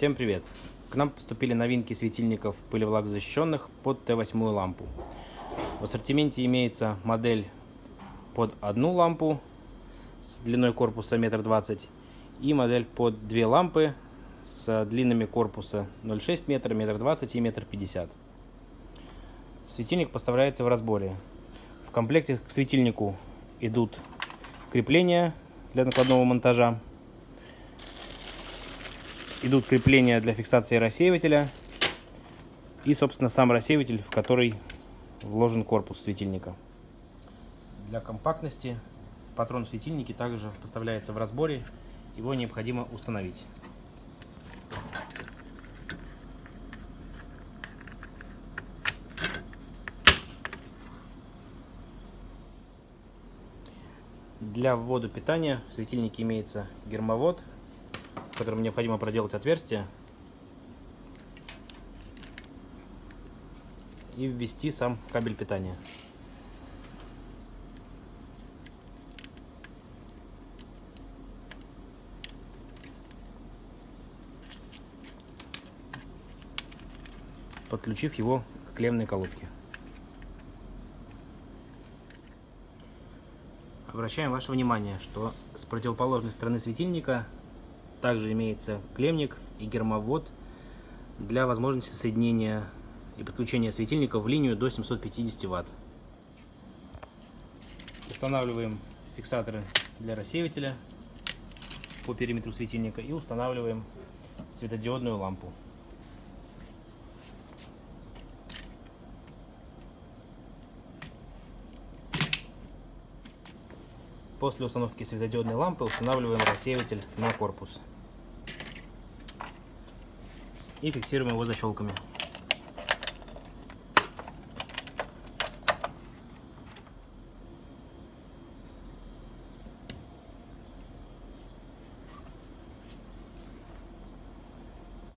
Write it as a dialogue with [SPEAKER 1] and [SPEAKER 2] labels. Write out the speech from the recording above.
[SPEAKER 1] Всем привет! К нам поступили новинки светильников пылевлагозащищенных под Т8 лампу. В ассортименте имеется модель под одну лампу с длиной корпуса 1,20 м и модель под две лампы с длинами корпуса 0,6 метра, 1,20 м и 1,50 м. Светильник поставляется в разборе. В комплекте к светильнику идут крепления для накладного монтажа, идут крепления для фиксации рассеивателя и, собственно, сам рассеиватель, в который вложен корпус светильника. Для компактности патрон в светильнике также поставляется в разборе, его необходимо установить. Для ввода питания в светильнике имеется гермовод которым необходимо проделать отверстие и ввести сам кабель питания. подключив его к клемной колодке. Обращаем ваше внимание, что с противоположной стороны светильника также имеется клемник и гермовод для возможности соединения и подключения светильника в линию до 750 Вт. Устанавливаем фиксаторы для рассеивателя по периметру светильника и устанавливаем светодиодную лампу. После установки светодиодной лампы устанавливаем рассеиватель на корпус. И фиксируем его защелками.